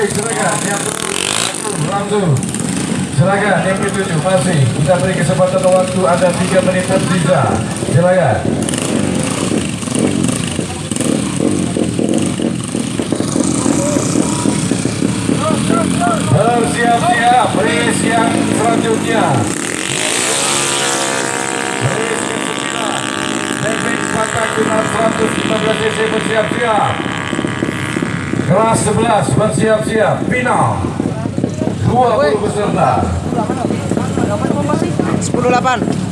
baik silakan. Yang langsung. Silakan yang ketujuh masih kita beri kesempatan waktu ada 3 menit tersisa. Silakan. Bersiap-siap race yang selanjutnya. Race ke-9 David Spektakular 115 cc bersiap-siap kelas 11 bersiap-siap. Final. 20 peserta. 10 8